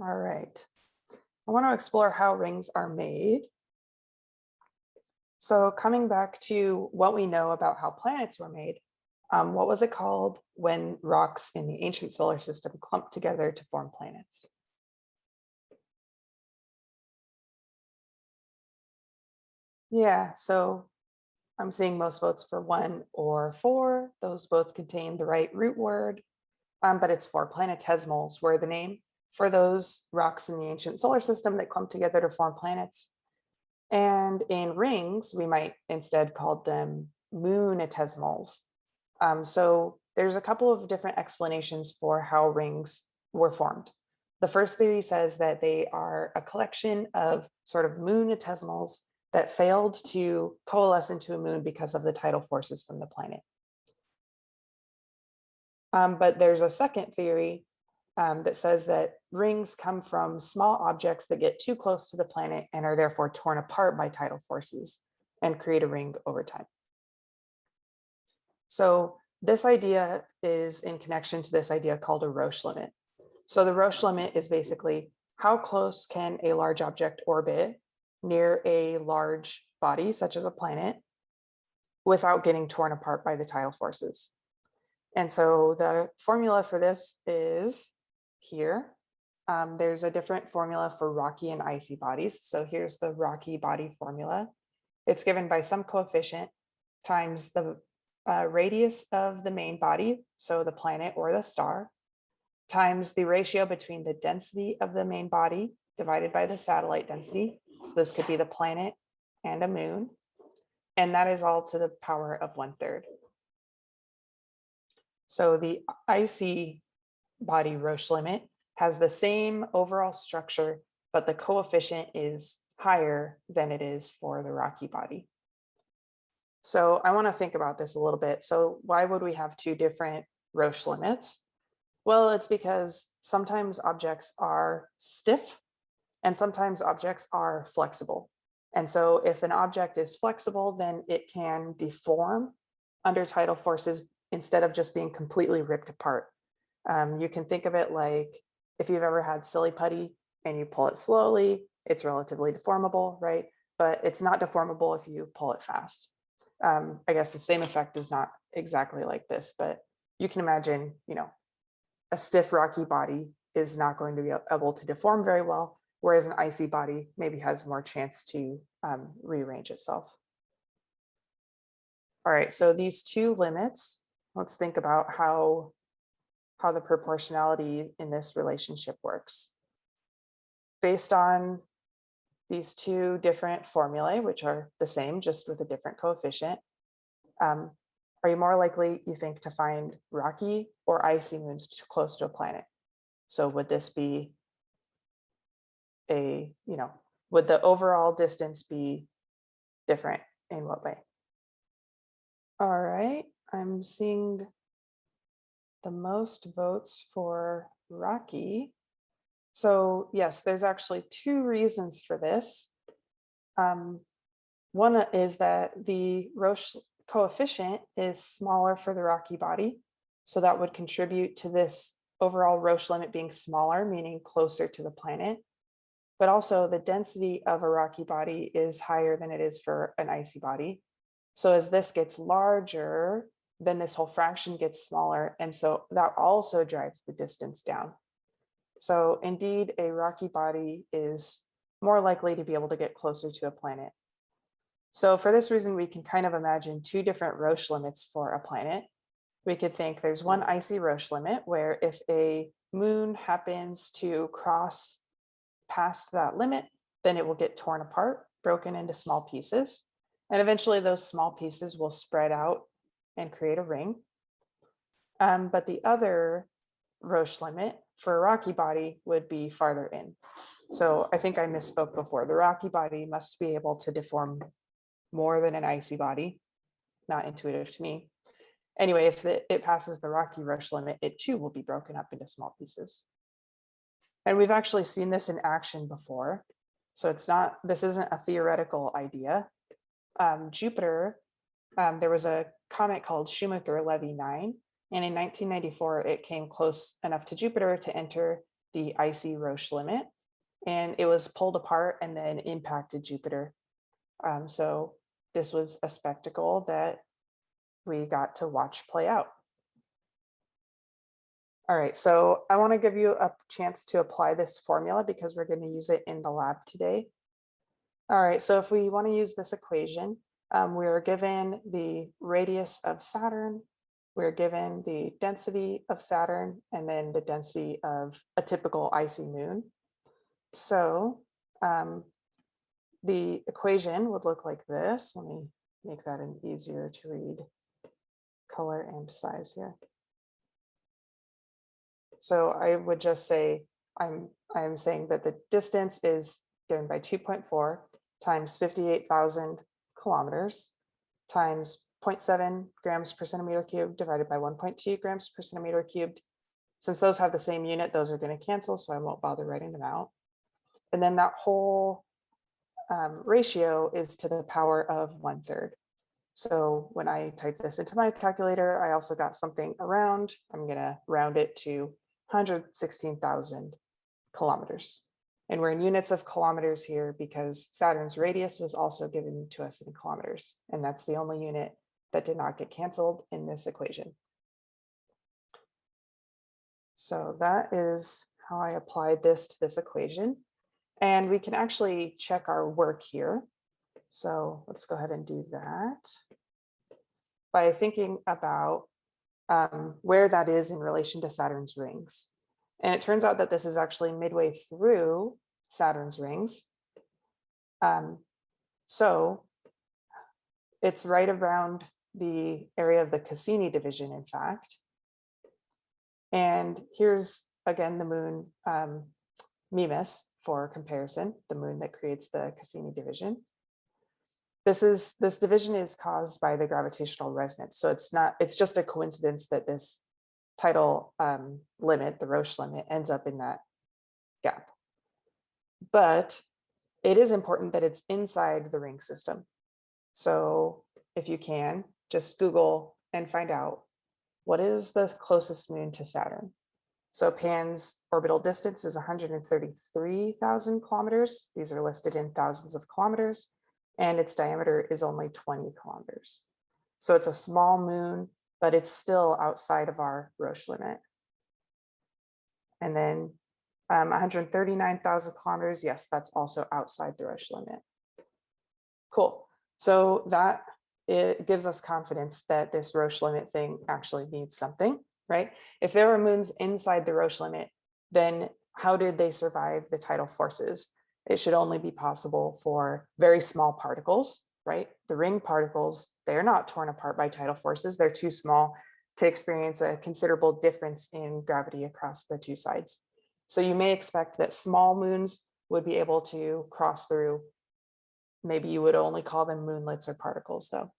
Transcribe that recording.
All right. I want to explore how rings are made. So coming back to what we know about how planets were made, um, what was it called when rocks in the ancient solar system clumped together to form planets? Yeah, so I'm seeing most votes for one or four. Those both contain the right root word, um, but it's for planetesimals were the name for those rocks in the ancient solar system that clump together to form planets. And in rings, we might instead call them moonetesimals. Um, so there's a couple of different explanations for how rings were formed. The first theory says that they are a collection of sort of moonetesimals that failed to coalesce into a moon because of the tidal forces from the planet. Um, but there's a second theory um, that says that rings come from small objects that get too close to the planet and are therefore torn apart by tidal forces and create a ring over time. So this idea is in connection to this idea called a Roche limit. So the Roche limit is basically how close can a large object orbit near a large body, such as a planet, without getting torn apart by the tidal forces. And so the formula for this is here. Um, there's a different formula for rocky and icy bodies. So here's the rocky body formula. It's given by some coefficient times the uh, radius of the main body, so the planet or the star, times the ratio between the density of the main body divided by the satellite density, so this could be the planet and a moon. And that is all to the power of one third. So the icy body Roche limit has the same overall structure, but the coefficient is higher than it is for the rocky body. So I want to think about this a little bit. So why would we have two different Roche limits? Well, it's because sometimes objects are stiff and sometimes objects are flexible. And so if an object is flexible, then it can deform under tidal forces instead of just being completely ripped apart. Um, you can think of it like if you've ever had silly putty and you pull it slowly, it's relatively deformable, right? But it's not deformable if you pull it fast. Um, I guess the same effect is not exactly like this, but you can imagine, you know, a stiff rocky body is not going to be able to deform very well, whereas an icy body maybe has more chance to um, rearrange itself. All right, so these two limits, let's think about how, how the proportionality in this relationship works. Based on these two different formulae, which are the same, just with a different coefficient, um, are you more likely, you think, to find rocky or icy moons close to a planet? So would this be a, you know, would the overall distance be different in what way? All right, I'm seeing the most votes for Rocky. So yes, there's actually two reasons for this. Um, one is that the Roche coefficient is smaller for the Rocky body. So that would contribute to this overall Roche limit being smaller, meaning closer to the planet but also the density of a rocky body is higher than it is for an icy body. So as this gets larger, then this whole fraction gets smaller. And so that also drives the distance down. So indeed, a rocky body is more likely to be able to get closer to a planet. So for this reason, we can kind of imagine two different Roche limits for a planet. We could think there's one icy Roche limit where if a moon happens to cross past that limit, then it will get torn apart, broken into small pieces. And eventually those small pieces will spread out and create a ring. Um, but the other Roche limit for a rocky body would be farther in. So I think I misspoke before. The rocky body must be able to deform more than an icy body. Not intuitive to me. Anyway, if it, it passes the rocky Roche limit, it too will be broken up into small pieces. And we've actually seen this in action before. So it's not, this isn't a theoretical idea. Um, Jupiter, um, there was a comet called Shoemaker-Levy 9, and in 1994, it came close enough to Jupiter to enter the icy Roche limit. And it was pulled apart and then impacted Jupiter. Um, so this was a spectacle that we got to watch play out. All right, so I want to give you a chance to apply this formula because we're going to use it in the lab today. All right, so if we want to use this equation, um, we are given the radius of Saturn, we're given the density of Saturn, and then the density of a typical icy moon. So um, the equation would look like this. Let me make that an easier to read color and size here. So I would just say, I'm, I'm saying that the distance is given by 2.4 times 58,000 kilometers times 0.7 grams per centimeter cubed divided by 1.2 grams per centimeter cubed. Since those have the same unit, those are going to cancel, so I won't bother writing them out. And then that whole um, ratio is to the power of one third. So when I type this into my calculator, I also got something around, I'm going to round it to 116,000 kilometers. And we're in units of kilometers here because Saturn's radius was also given to us in kilometers. And that's the only unit that did not get canceled in this equation. So that is how I applied this to this equation. And we can actually check our work here. So let's go ahead and do that by thinking about um, where that is in relation to Saturn's rings. And it turns out that this is actually midway through Saturn's rings. Um, so it's right around the area of the Cassini division, in fact. And here's again the moon um, Mimas for comparison, the moon that creates the Cassini division. This is this division is caused by the gravitational resonance. So it's not, it's just a coincidence that this tidal um, limit, the Roche limit, ends up in that gap. But it is important that it's inside the ring system. So if you can, just Google and find out what is the closest moon to Saturn. So Pan's orbital distance is 133,000 kilometers. These are listed in thousands of kilometers and its diameter is only 20 kilometers. So it's a small moon, but it's still outside of our Roche limit. And then um, 139,000 kilometers, yes, that's also outside the Roche limit. Cool. So that it gives us confidence that this Roche limit thing actually means something, right? If there were moons inside the Roche limit, then how did they survive the tidal forces? It should only be possible for very small particles, right? The ring particles, they're not torn apart by tidal forces. They're too small to experience a considerable difference in gravity across the two sides. So you may expect that small moons would be able to cross through. Maybe you would only call them moonlets or particles though.